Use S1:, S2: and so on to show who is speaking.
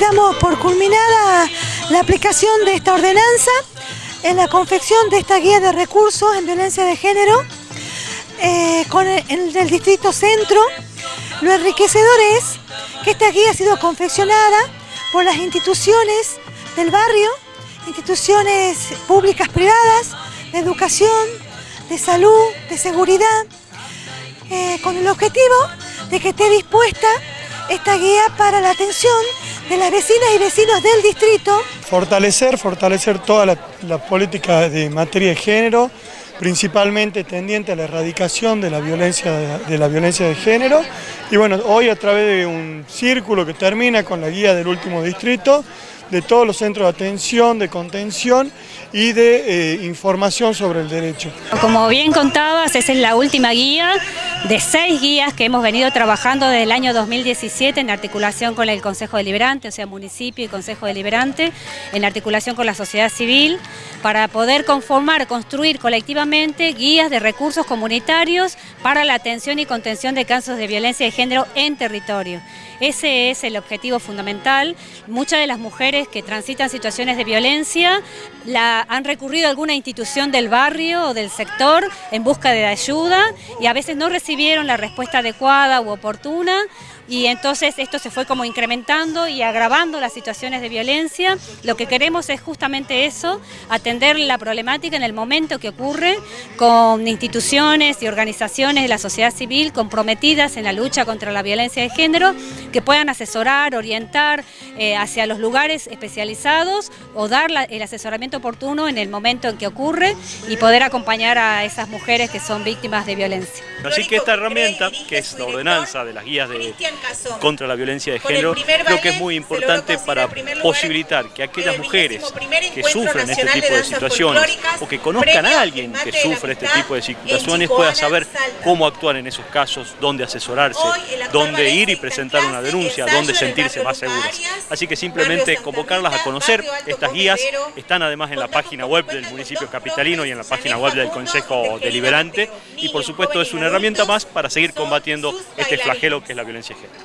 S1: Damos por culminada la aplicación de esta ordenanza en la confección de esta guía de recursos en violencia de género eh, con el distrito centro. Lo enriquecedor es que esta guía ha sido confeccionada por las instituciones del barrio, instituciones públicas privadas, de educación, de salud, de seguridad, eh, con el objetivo de que esté dispuesta esta guía para la atención de las vecinas y vecinos del distrito.
S2: Fortalecer, fortalecer toda la, la política de materia de género, principalmente tendiente a la erradicación de la violencia de la violencia de género. Y bueno, hoy a través de un círculo que termina con la guía del último distrito, de todos los centros de atención, de contención y de eh, información sobre el derecho.
S3: Como bien contabas, esa es la última guía de seis guías que hemos venido trabajando desde el año 2017 en articulación con el Consejo Deliberante, o sea, municipio y Consejo Deliberante, en articulación con la sociedad civil, para poder conformar, construir colectivamente guías de recursos comunitarios para la atención y contención de casos de violencia de género en territorio. Ese es el objetivo fundamental. Muchas de las mujeres que transitan situaciones de violencia la, han recurrido a alguna institución del barrio o del sector en busca de ayuda y a veces no recibieron la respuesta adecuada u oportuna y entonces esto se fue como incrementando y agravando las situaciones de violencia. Lo que queremos es justamente eso, atender la problemática en el momento que ocurre con instituciones y organizaciones de la sociedad civil comprometidas en la lucha contra la violencia de género que puedan asesorar, orientar eh, hacia los lugares especializados o dar el asesoramiento oportuno en el momento en que ocurre y poder acompañar a esas mujeres que son víctimas de violencia.
S4: Así que esta herramienta, que es la ordenanza de las guías de, contra la violencia de género, creo que es muy importante para posibilitar que aquellas mujeres que sufren este tipo de situaciones o que conozcan a alguien que sufre este tipo de situaciones puedan saber cómo actuar en esos casos, dónde asesorarse, dónde ir y presentar una denuncia, dónde sentirse más seguras. Así que simplemente convocarlas a conocer estas guías, están además en la página web del municipio capitalino y en la página web del Consejo Deliberante y por supuesto es una herramienta más para seguir combatiendo este flagelo que es la violencia de género.